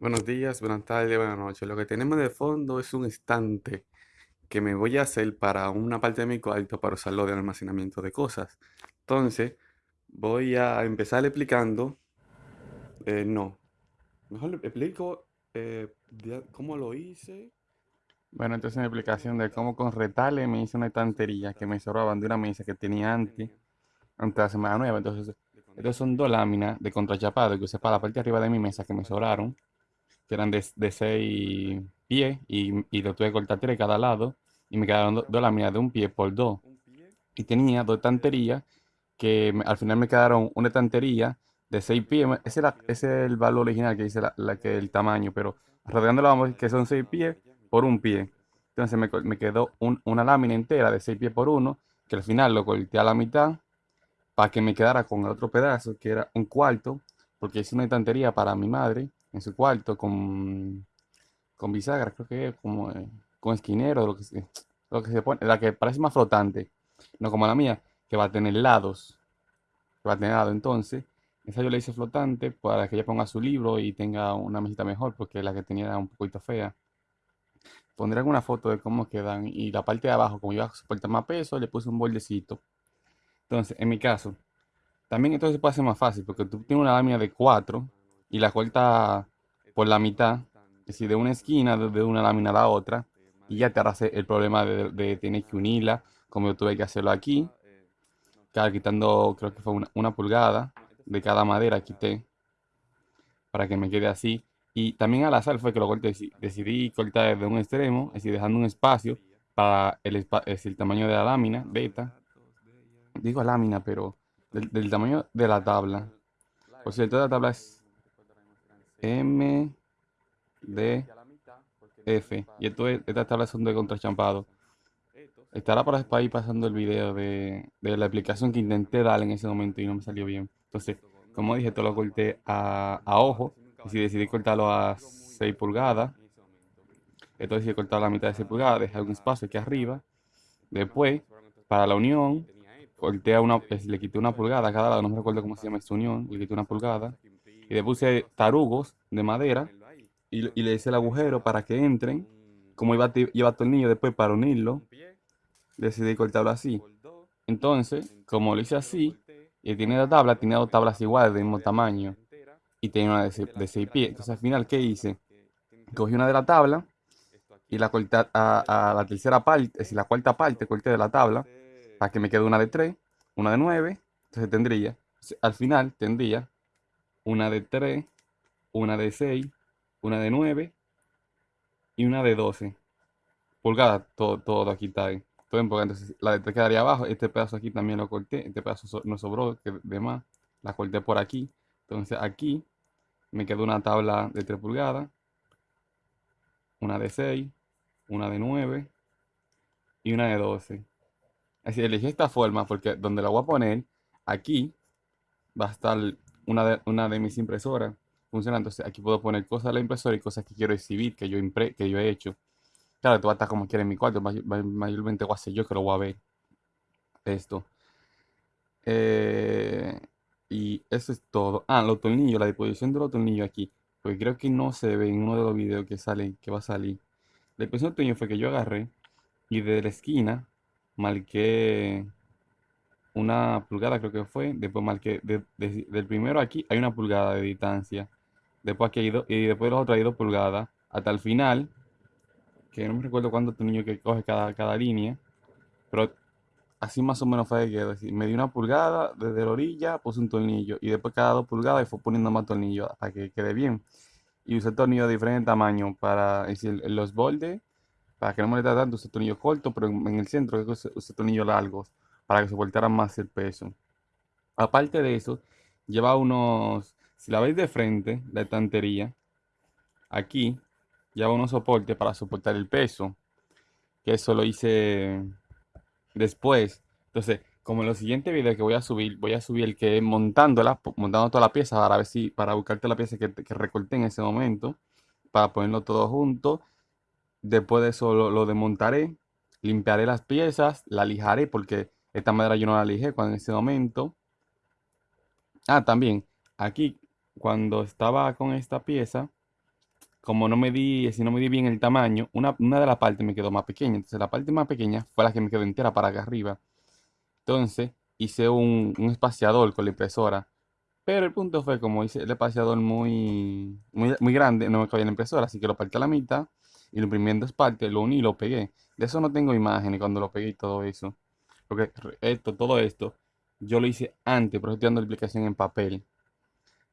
Buenos días, buenas tardes, buenas noches. Lo que tenemos de fondo es un estante que me voy a hacer para una parte de mi cuarto para usarlo de almacenamiento de cosas. Entonces, voy a empezar explicando. eh, no, mejor explico eh, cómo lo hice. Bueno, entonces una explicación de cómo con retales me hice una estantería que me sobraban de una mesa que tenía antes, antes de la semana nueva. Entonces, estas son dos láminas de contrachapado que usé para la parte arriba de mi mesa que me sobraron, que eran de, 6 pies y, lo tuve que cortar tres de cada lado y me quedaron do- dos láminas de un pie por dos. Y tenía dos estanterías que al final me quedaron una estantería de 6 pies. Ese, ese es el valor original que dice la, que el tamaño, pero rodeándolo vamos a que son 6 pies por un pie. Entonces me, quedó un- una lámina entera de 6 pies por uno, que al final lo corté a la mitad para que me quedara con el otro pedazo, que era un cuarto, porque hice una estantería para mi madre en su cuarto con, con bisagra, creo que como eh, con esquinero, lo que se, lo que se pone, la que parece más flotante, no como la mía, que va a tener lados, que va a tener lado. Entonces, esa yo la hice flotante para que ella ponga su libro y tenga una mesita mejor, porque la que tenía era un poquito fea. Pondré alguna foto de cómo quedan y la parte de abajo, como iba a soportar más peso, le puse un bordecito. Entonces, en mi caso, también entonces puede ser más fácil, porque tú tienes una lámina de 4 y la cortas por la mitad, es decir, de una esquina de, una lámina a la otra, y ya te harás el problema de, de tener que unirla, como yo tuve que hacerlo aquí, claro, quitando, creo que fue una, una pulgada de cada madera, quité, para que me quede así. Y también al azar fue que lo corté, deci- decidí cortar desde un extremo, es decir, dejando un espacio para el, es el tamaño de la lámina, beta, digo lámina, pero del, del tamaño de la tabla. Por cierto, la tabla es M, D, F. Y esto es- estas tablas son de contrachampado. Estará por ahí pasando el video de, de la aplicación que intenté dar en ese momento y no me salió bien. Entonces, como dije, esto lo corté a, a ojo. Y si decidí cortarlo a 6 pulgadas, entonces decidí cortar la mitad de 6 pulgadas, dejé un espacio aquí arriba. Después, para la unión, corté a una, le quité una pulgada a cada lado, no me recuerdo cómo se llama esta unión, le quité una pulgada. Y le puse tarugos de madera y, y le hice el agujero para que entren. Como iba a ti- llevar tornillo después para unirlo, decidí cortarlo así. Entonces, como lo hice así, y tiene la tabla, tiene dos tablas iguales del mismo tamaño y tenía una de 6 pies. Entonces, al final, ¿qué hice? Cogí una de la tabla y la corté a, la tercera parte, es decir, la cuarta parte, corté de la tabla para que me quede una de 3, una de 9. Entonces, tendría, al final, tendría una de 3, una de 6, una de 9 y una de 12 pulgadas. Todo, todo aquí está ahí. Todo. Entonces, la de 3 quedaría abajo. Este pedazo aquí también lo corté. Este pedazo so- no sobró, que de más. La corté por aquí. Entonces, aquí me quedó una tabla de 3 pulgadas, una de 6, una de 9 y una de 12. Así elegí esta forma porque donde la voy a poner, aquí va a estar una de, mis impresoras funcionando. Entonces aquí puedo poner cosas de la impresora y cosas que quiero exhibir, que yo, impre, que yo he hecho. Claro, esto va a estar como quiera en mi cuarto, may- may- mayormente voy a ser yo que lo voy a ver. Esto. Eh, y eso es todo. Ah, los tornillos, la disposición de los tornillos aquí. Porque creo que no se ve en uno de los videos que sale, que va a salir. La disposición de tornillos fue que yo agarré y de la esquina marqué una pulgada, creo que fue. Después marqué de- de- del primero aquí hay una pulgada de distancia. Después aquí hay dos, y después los otros hay dos pulgadas. Hasta el final, que no me recuerdo cuántos tornillos que coge cada, cada línea. Pero así más o menos fue que. Me dio una pulgada desde la orilla, puse un tornillo. Y después cada dos pulgadas y fue poniendo más tornillos para que quede bien. Y usé tornillos de diferente tamaño para decir, los bordes, para que no me moleste tanto, usé tornillos cortos, pero en, en el centro usé tornillos largos para que soportaran más el peso. Aparte de eso, lleva unos, si la veis de frente, la estantería, aquí lleva unos soportes para soportar el peso, que eso lo hice después. Entonces, como en los siguientes videos que voy a subir, voy a subir el que es montándola, montando toda la pieza para ver si, para buscarte la pieza que, que recorté en ese momento, para ponerlo todo junto. Después de eso lo, lo desmontaré, limpiaré las piezas, la lijaré porque esta madera yo no la lijé cuando en ese momento. Ah, también, aquí, cuando estaba con esta pieza, como no me di, si no me di bien el tamaño, una, una de las partes me quedó más pequeña. Entonces la parte más pequeña fue la que me quedó entera para acá arriba. Entonces hice un, un espaciador con la impresora. Pero el punto fue, como hice el espaciador muy, muy, muy grande, no me cabía la impresora, así que lo partí a la mitad y lo imprimí en dos partes, lo uní y lo pegué. De eso no tengo imágenes cuando lo pegué y todo eso. Porque esto, todo esto, yo lo hice antes, pero estoy dando la explicación en papel.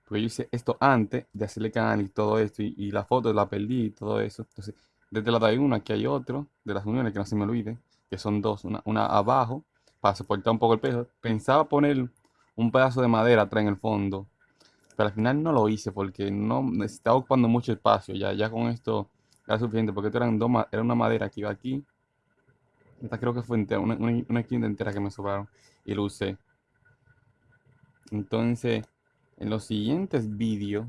Porque yo hice esto antes de hacerle canal y todo esto, y, la foto la perdí y todo eso. Entonces, desde la de uno, aquí hay otro, de las uniones, que no se me olvide, que son dos, una, una abajo, para soportar un poco el peso. Pensaba poner un pedazo de madera atrás en el fondo, pero al final no lo hice porque no estaba ocupando mucho espacio. Ya, ya con esto era suficiente, porque esto eran dos, era una madera que iba aquí. Esta creo que fue una, una, una entera que me sobraron y lo usé. Entonces, en los siguientes vídeos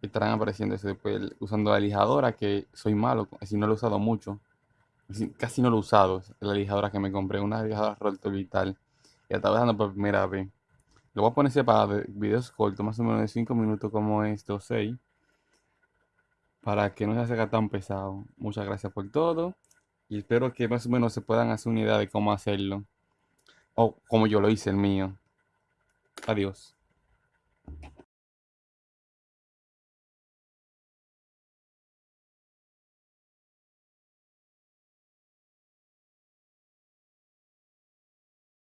estarán apareciendo eso después usando la lijadora, que soy malo, así no lo he usado mucho. Casi no lo he usado, la lijadora que me compré, una lijadora Rolto Vital. Y la estaba usando por primera vez. Lo voy a poner separado, videos cortos, más o menos de 5 minutos como estos, 6. Para que no se haga tan pesado. Muchas gracias por todo. Y espero que más o menos se puedan hacer una idea de cómo hacerlo. O como yo lo hice el mío. Adiós.